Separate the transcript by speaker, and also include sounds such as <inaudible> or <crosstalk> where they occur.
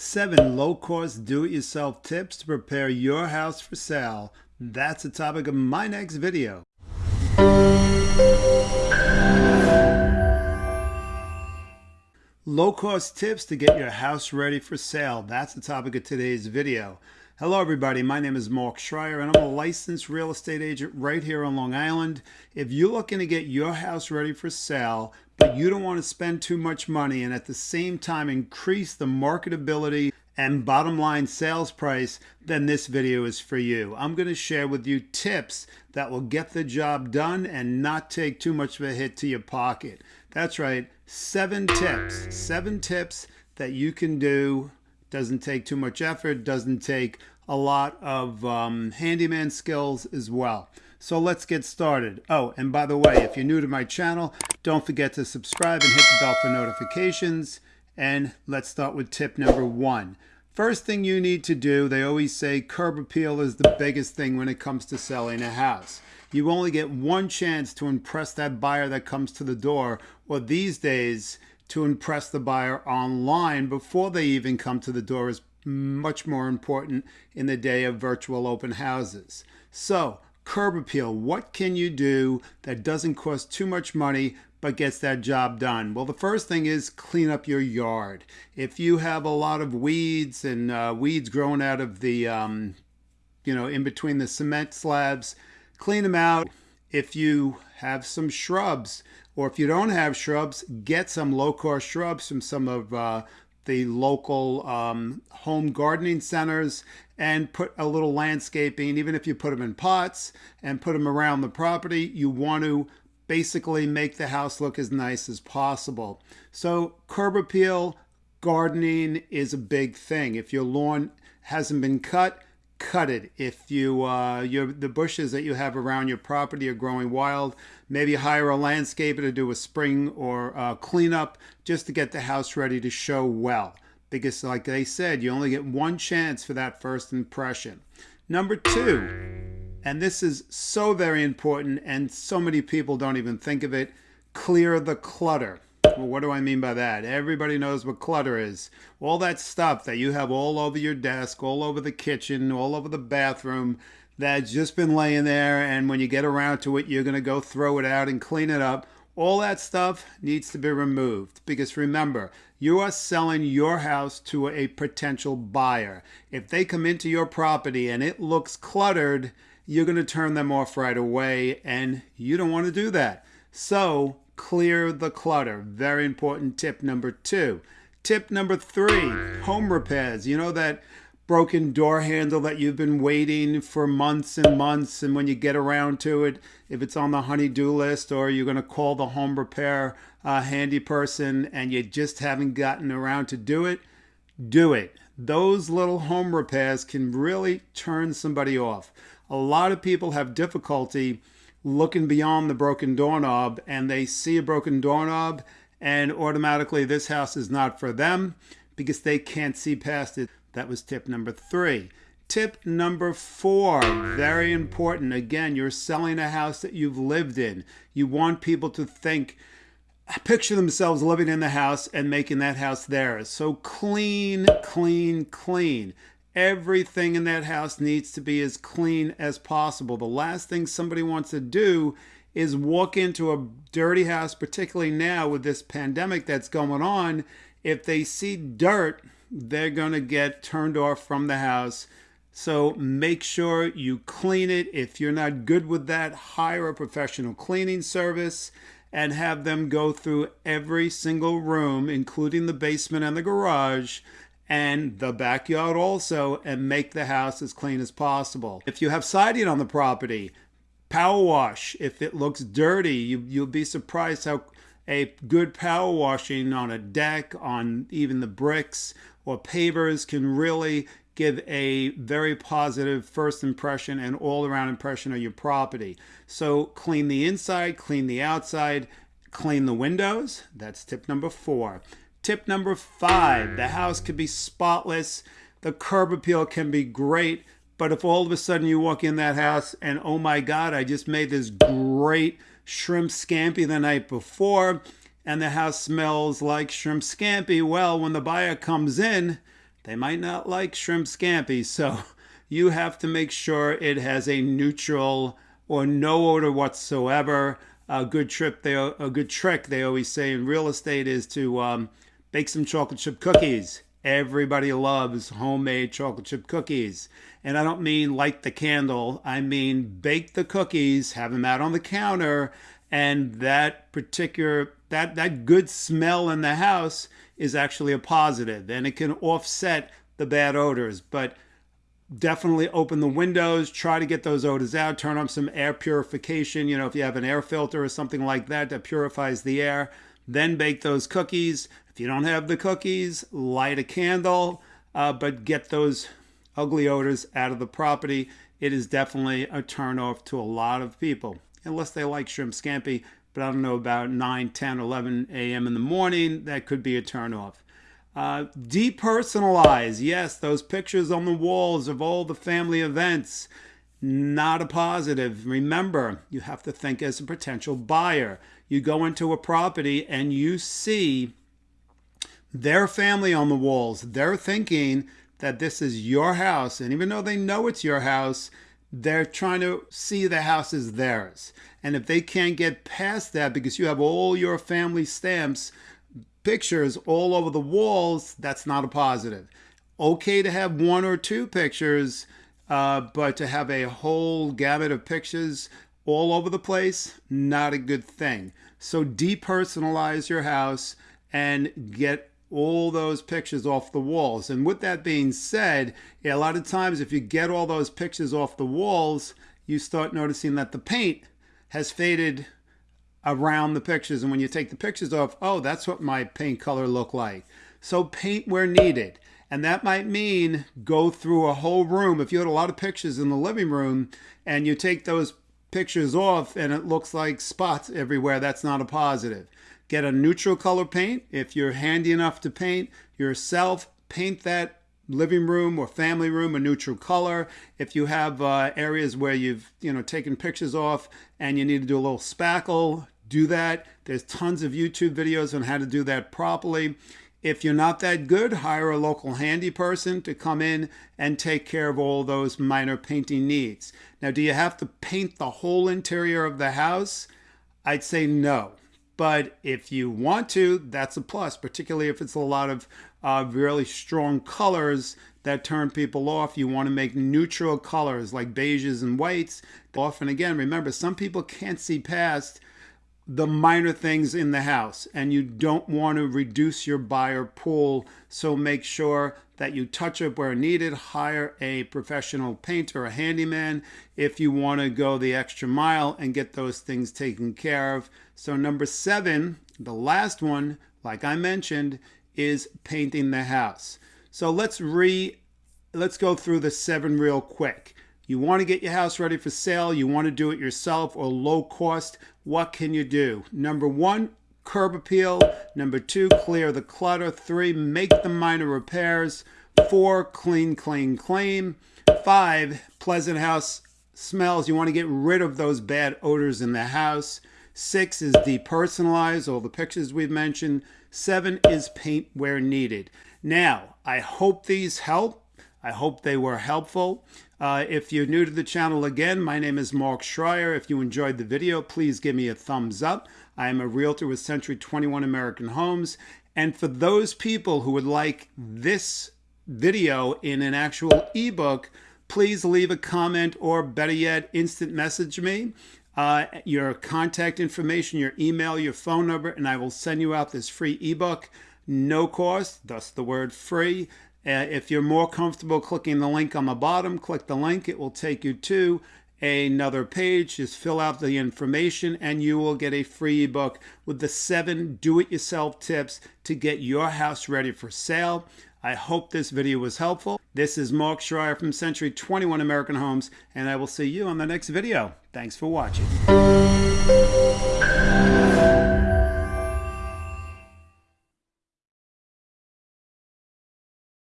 Speaker 1: Seven low-cost do-it-yourself tips to prepare your house for sale. That's the topic of my next video. Low-cost tips to get your house ready for sale. That's the topic of today's video. Hello everybody, my name is Mark Schreier and I'm a licensed real estate agent right here on Long Island. If you're looking to get your house ready for sale, but you don't want to spend too much money and at the same time increase the marketability and bottom line sales price, then this video is for you. I'm going to share with you tips that will get the job done and not take too much of a hit to your pocket. That's right, seven tips, seven tips that you can do doesn't take too much effort, doesn't take a lot of um, handyman skills as well. So let's get started. Oh, and by the way, if you're new to my channel, don't forget to subscribe and hit the bell for notifications. And let's start with tip number one. First thing you need to do, they always say curb appeal is the biggest thing when it comes to selling a house. You only get one chance to impress that buyer that comes to the door, or these days, to impress the buyer online before they even come to the door is much more important in the day of virtual open houses. So, curb appeal, what can you do that doesn't cost too much money but gets that job done? Well, the first thing is clean up your yard. If you have a lot of weeds and uh, weeds growing out of the, um, you know, in between the cement slabs, clean them out. If you have some shrubs, or if you don't have shrubs, get some low-cost shrubs from some of uh, the local um, home gardening centers and put a little landscaping, even if you put them in pots and put them around the property, you want to basically make the house look as nice as possible. So curb appeal, gardening is a big thing. If your lawn hasn't been cut, cut it. If you uh, your the bushes that you have around your property are growing wild, maybe hire a landscaper to do a spring or uh, cleanup just to get the house ready to show well. Because like they said, you only get one chance for that first impression. Number two, and this is so very important and so many people don't even think of it, clear the clutter. Well, what do I mean by that? Everybody knows what clutter is. All that stuff that you have all over your desk, all over the kitchen, all over the bathroom, that's just been laying there, and when you get around to it, you're going to go throw it out and clean it up. All that stuff needs to be removed because remember, you are selling your house to a potential buyer. If they come into your property and it looks cluttered, you're going to turn them off right away, and you don't want to do that. So clear the clutter. Very important tip number two. Tip number three, home repairs. You know that broken door handle that you've been waiting for months and months and when you get around to it, if it's on the honey-do list or you're going to call the home repair uh, handy person and you just haven't gotten around to do it, do it. Those little home repairs can really turn somebody off. A lot of people have difficulty looking beyond the broken doorknob and they see a broken doorknob and automatically this house is not for them because they can't see past it. That was tip number three. Tip number four, very important. Again, you're selling a house that you've lived in. You want people to think, picture themselves living in the house and making that house theirs. So clean, clean, clean. Everything in that house needs to be as clean as possible. The last thing somebody wants to do is walk into a dirty house, particularly now with this pandemic that's going on. If they see dirt, they're going to get turned off from the house. So make sure you clean it. If you're not good with that, hire a professional cleaning service and have them go through every single room, including the basement and the garage, and the backyard also and make the house as clean as possible. If you have siding on the property, power wash. If it looks dirty, you, you'll be surprised how a good power washing on a deck, on even the bricks or pavers can really give a very positive first impression and all around impression of your property. So clean the inside, clean the outside, clean the windows. That's tip number four. Tip number five, the house could be spotless. The curb appeal can be great. But if all of a sudden you walk in that house and, oh my God, I just made this great shrimp scampi the night before and the house smells like shrimp scampi, well, when the buyer comes in, they might not like shrimp scampi. <laughs> So you have to make sure it has a neutral or no odor whatsoever. A good trip, they a good trick they always say in real estate is to um, bake some chocolate chip cookies. Everybody loves homemade chocolate chip cookies. And I don't mean light the candle. I mean bake the cookies, have them out on the counter, and that particular that that good smell in the house is actually a positive. and it can offset the bad odors. But definitely open the windows, try to get those odors out, turn on some air purification. You know, if you have an air filter or something like that that purifies the air, then bake those cookies. If you don't have the cookies, light a candle, uh, but get those ugly odors out of the property. It is definitely a turnoff to a lot of people, unless they like shrimp scampi. But I don't know about 9, 10, 11 a.m. in the morning, that could be a turnoff. Uh, depersonalize. Yes, those pictures on the walls of all the family events. Not a positive. Remember, you have to think as a potential buyer. You go into a property and you see their family on the walls. They're thinking that this is your house. And even though they know it's your house, they're trying to see the house as theirs. And if they can't get past that because you have all your family stamps pictures all over the walls, that's not a positive. Okay to have one or two pictures, uh, but to have a whole gamut of pictures all over the place, not a good thing. So depersonalize your house and get all those pictures off the walls. And with that being said, a lot of times if you get all those pictures off the walls, you start noticing that the paint has faded around the pictures. And when you take the pictures off, oh, that's what my paint color looked like. So paint where needed. And that might mean go through a whole room. If you had a lot of pictures in the living room and you take those pictures off and it looks like spots everywhere, that's not a positive. Get a neutral color paint. If you're handy enough to paint yourself, paint that living room or family room a neutral color. If you have uh, areas where you've you know taken pictures off and you need to do a little spackle, do that. There's tons of YouTube videos on how to do that properly. If you're not that good, hire a local handy person to come in and take care of all those minor painting needs. Now, do you have to paint the whole interior of the house? I'd say no. But if you want to, that's a plus, particularly if it's a lot of uh, really strong colors that turn people off. You want to make neutral colors like beiges and whites. Often, again, remember, some people can't see past the minor things in the house and you don't want to reduce your buyer pool. So make sure that you touch up where needed hire a professional painter a handyman if you want to go the extra mile and get those things taken care of. So number seven the last one like i mentioned is painting the house. So let's re let's go through the seven real quick you want to get your house ready for sale, you want to do it yourself or low cost, what can you do? Number one, curb appeal. Number two, clear the clutter. Three, make the minor repairs. Four, clean, clean, clean. Five, pleasant house smells. You want to get rid of those bad odors in the house. Six is depersonalize, all the pictures we've mentioned. Seven is paint where needed. Now, I hope these help. I hope they were helpful. Uh, if you're new to the channel again, my name is Mark Schreier. If you enjoyed the video, please give me a thumbs up. I am a realtor with Century 21 American Homes. And for those people who would like this video in an actual ebook, please leave a comment or better yet, instant message me. Uh, your contact information, your email, your phone number, and I will send you out this free ebook. No cost, thus the word free. Uh, if you're more comfortable clicking the link on the bottom, click the link. It will take you to another page. Just fill out the information and you will get a free ebook with the seven do-it-yourself tips to get your house ready for sale. I hope this video was helpful. This is Mark Schreier from Century 21 American Homes, and I will see you on the next video. Thanks for watching.